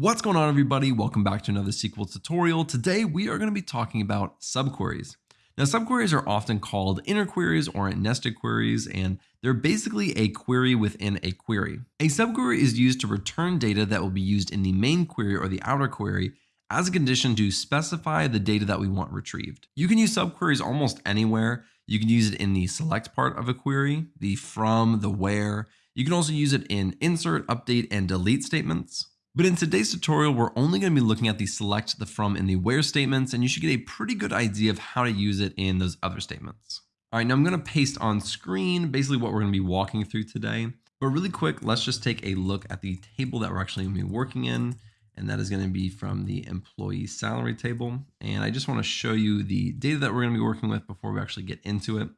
What's going on everybody? Welcome back to another SQL tutorial. Today we are going to be talking about subqueries. Now subqueries are often called inner queries or nested queries and they're basically a query within a query. A subquery is used to return data that will be used in the main query or the outer query as a condition to specify the data that we want retrieved. You can use subqueries almost anywhere. You can use it in the select part of a query, the from, the where. You can also use it in insert, update, and delete statements. But in today's tutorial, we're only going to be looking at the select, the from, and the where statements, and you should get a pretty good idea of how to use it in those other statements. All right, now I'm going to paste on screen basically what we're going to be walking through today. But really quick, let's just take a look at the table that we're actually going to be working in. And that is going to be from the employee salary table. And I just want to show you the data that we're going to be working with before we actually get into it.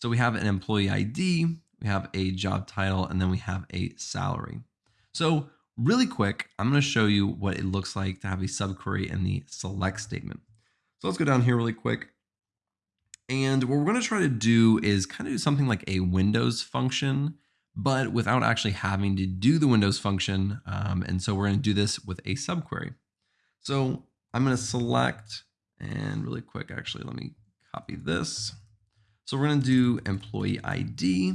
So we have an employee ID, we have a job title, and then we have a salary. So Really quick, I'm going to show you what it looks like to have a subquery in the select statement. So let's go down here really quick. And what we're going to try to do is kind of do something like a Windows function, but without actually having to do the Windows function. Um, and so we're going to do this with a subquery. So I'm going to select and really quick, actually, let me copy this. So we're going to do employee ID.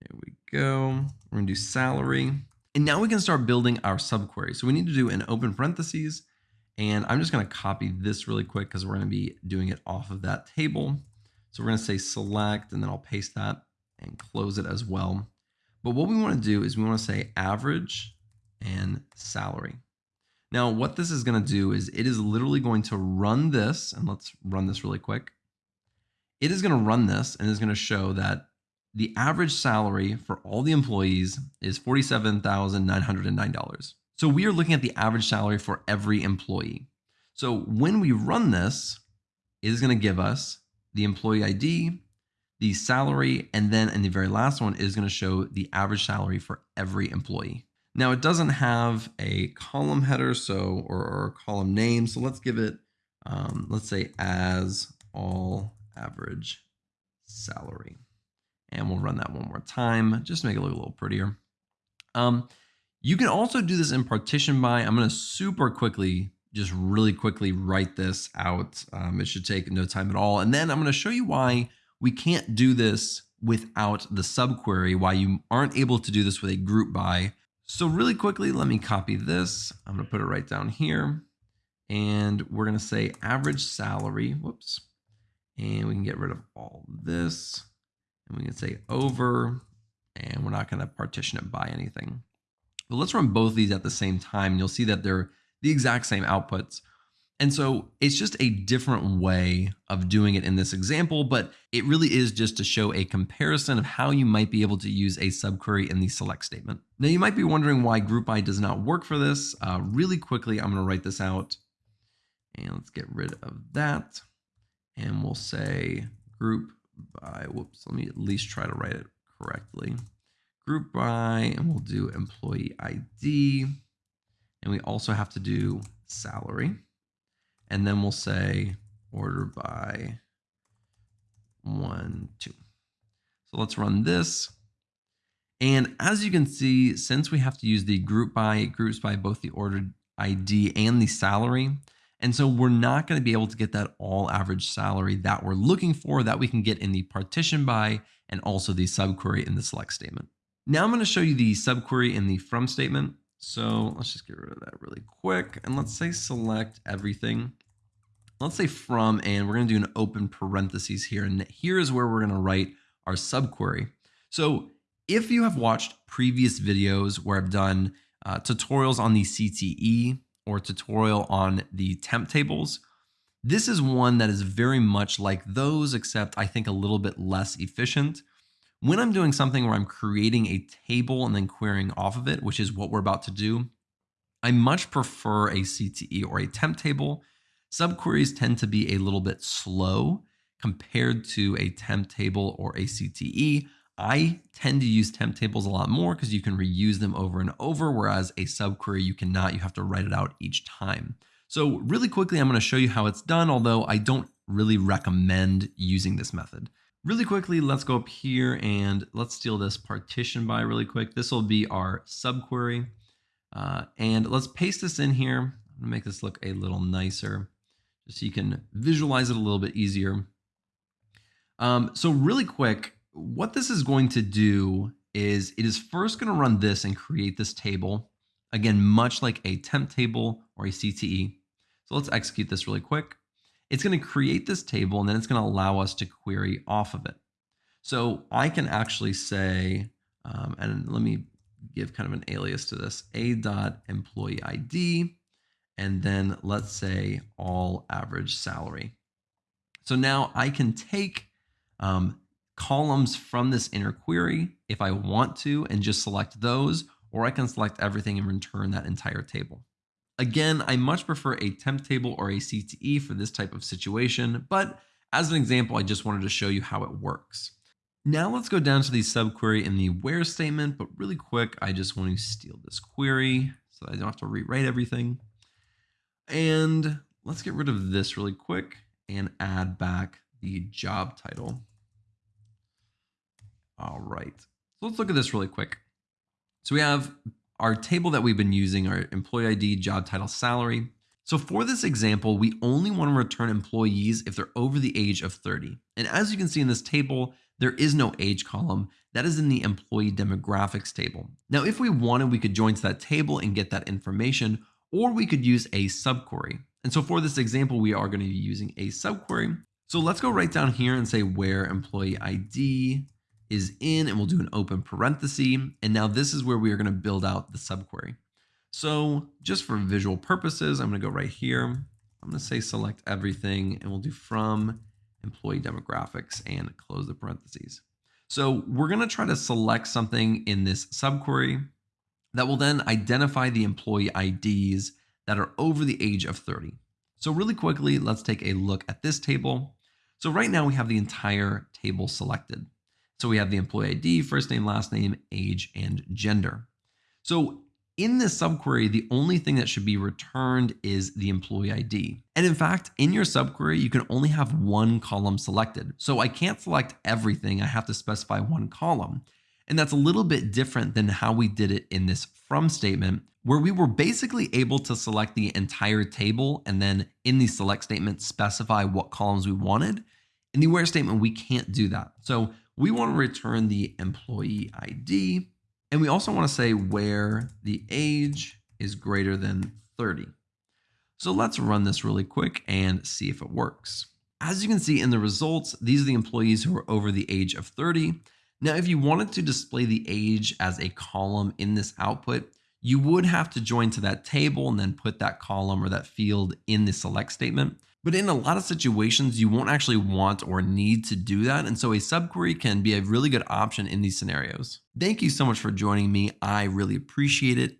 There we go. We're going to do salary. And now we can start building our subquery. So we need to do an open parentheses. And I'm just going to copy this really quick because we're going to be doing it off of that table. So we're going to say select and then I'll paste that and close it as well. But what we want to do is we want to say average and salary. Now what this is going to do is it is literally going to run this and let's run this really quick. It is going to run this and is going to show that the average salary for all the employees is $47,909. So we are looking at the average salary for every employee. So when we run this, it is going to give us the employee ID, the salary, and then in the very last one is going to show the average salary for every employee. Now it doesn't have a column header, so or, or column name. So let's give it, um, let's say as all average salary. And we'll run that one more time just to make it look a little prettier. Um, you can also do this in partition by. I'm going to super quickly, just really quickly write this out. Um, it should take no time at all. And then I'm going to show you why we can't do this without the subquery, why you aren't able to do this with a group by. So really quickly, let me copy this. I'm going to put it right down here. And we're going to say average salary. Whoops. And we can get rid of all this and we can say over, and we're not going to partition it by anything. But let's run both these at the same time. And you'll see that they're the exact same outputs. And so it's just a different way of doing it in this example, but it really is just to show a comparison of how you might be able to use a subquery in the select statement. Now you might be wondering why group by does not work for this. Uh, really quickly, I'm going to write this out and let's get rid of that. And we'll say group by, whoops, let me at least try to write it correctly. Group by, and we'll do employee ID. And we also have to do salary. And then we'll say order by one, two. So let's run this. And as you can see, since we have to use the group by, it groups by both the ordered ID and the salary. And so we're not going to be able to get that all average salary that we're looking for that we can get in the partition by and also the subquery in the select statement. Now I'm going to show you the subquery in the from statement. So let's just get rid of that really quick. And let's say select everything. Let's say from, and we're going to do an open parentheses here. And here is where we're going to write our subquery. So if you have watched previous videos where I've done uh, tutorials on the CTE, or tutorial on the temp tables. This is one that is very much like those, except I think a little bit less efficient. When I'm doing something where I'm creating a table and then querying off of it, which is what we're about to do, I much prefer a CTE or a temp table. Subqueries tend to be a little bit slow compared to a temp table or a CTE. I tend to use temp tables a lot more because you can reuse them over and over, whereas a subquery you cannot, you have to write it out each time. So really quickly, I'm going to show you how it's done, although I don't really recommend using this method. Really quickly, let's go up here and let's steal this partition by really quick. This will be our subquery. Uh, and let's paste this in here. I'm gonna make this look a little nicer just so you can visualize it a little bit easier. Um, so really quick, what this is going to do is it is first going to run this and create this table. Again, much like a temp table or a CTE. So let's execute this really quick. It's going to create this table and then it's going to allow us to query off of it. So I can actually say, um, and let me give kind of an alias to this, a dot employee ID, and then let's say all average salary. So now I can take um, columns from this inner query if I want to and just select those, or I can select everything and return that entire table. Again, I much prefer a temp table or a CTE for this type of situation, but as an example, I just wanted to show you how it works. Now let's go down to the subquery in the where statement, but really quick, I just want to steal this query so I don't have to rewrite everything. And let's get rid of this really quick and add back the job title. All right. So let's look at this really quick. So we have our table that we've been using, our employee ID, job title, salary. So for this example, we only want to return employees if they're over the age of 30. And as you can see in this table, there is no age column. That is in the employee demographics table. Now, if we wanted, we could join to that table and get that information, or we could use a subquery. And so for this example, we are going to be using a subquery. So let's go right down here and say where employee ID is in and we'll do an open parenthesis. And now this is where we are going to build out the subquery. So just for visual purposes, I'm going to go right here. I'm going to say select everything and we'll do from employee demographics and close the parentheses. So we're going to try to select something in this subquery that will then identify the employee IDs that are over the age of 30. So really quickly, let's take a look at this table. So right now we have the entire table selected. So we have the employee ID, first name, last name, age, and gender. So in this subquery, the only thing that should be returned is the employee ID. And in fact, in your subquery, you can only have one column selected. So I can't select everything. I have to specify one column. And that's a little bit different than how we did it in this from statement, where we were basically able to select the entire table and then in the select statement specify what columns we wanted. In the where statement, we can't do that. So we want to return the employee ID, and we also want to say where the age is greater than 30. So let's run this really quick and see if it works. As you can see in the results, these are the employees who are over the age of 30. Now, if you wanted to display the age as a column in this output, you would have to join to that table and then put that column or that field in the select statement. But in a lot of situations, you won't actually want or need to do that. And so a subquery can be a really good option in these scenarios. Thank you so much for joining me. I really appreciate it.